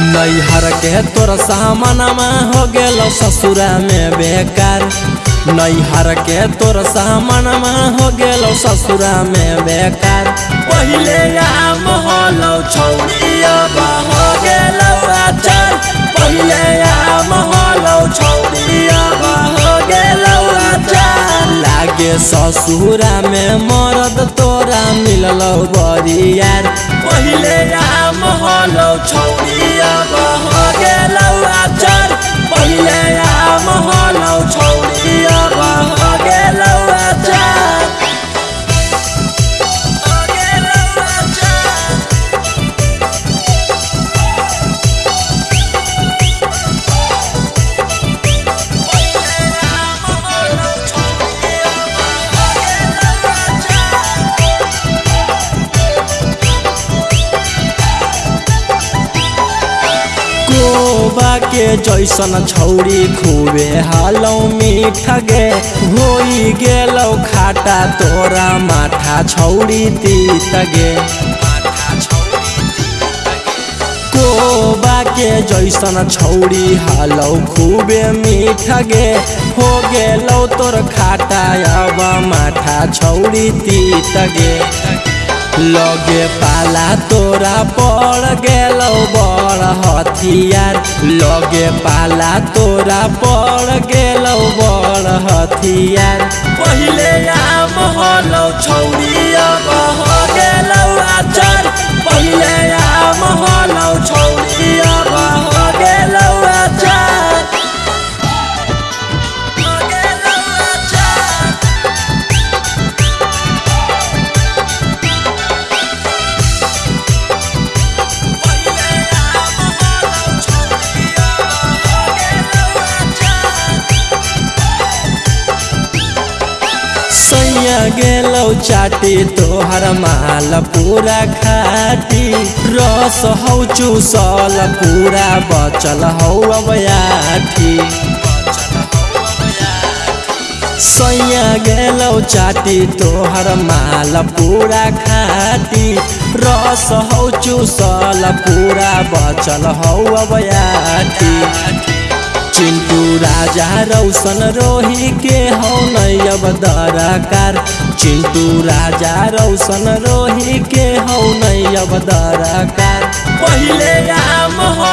नैहर के तोर सामनमा हो गेल ससुरा में बेकार। नैहर के तोर सामनमा हो गेल ससुरा में बेकार। पहले आम होलौ अब हो गेलौ आचार। पहिले आम हो गेलौ आचार। लागे ससुरा में मरद तोरा मिललौ बरियार। पहिले आम कोबा के जैसन छौरी खूबे हालौ मीठ गे। होई गेलौ खाटा तोरा माथा छौरी तीत गे। कोबा के जैसन छौरी हालौ खूबे मीठ गे। हो गेलौ तोर खाटा अब माथा छौरी तीत गे। लगे पाला, तोरा पड़ गल बड़ हथियार। लगे पाला, तोरा पड़ गल बड़ हथियार। पहले आम हलो छौरी। सैया गेलौ चाटी, तोहर माल पूरा खाटी रस हौ, चूसल पूरा बचल हौ अब सैया गेलौ चाटी, तोहर माल पूरा खाटी रस हौ, चूसल पूरा बचल हौ अब राजा रौशन रोही के हो नैब दरकार। चिंटू राजा रौशन रोही के हौ नैब दराकार। दरकार राम छौरी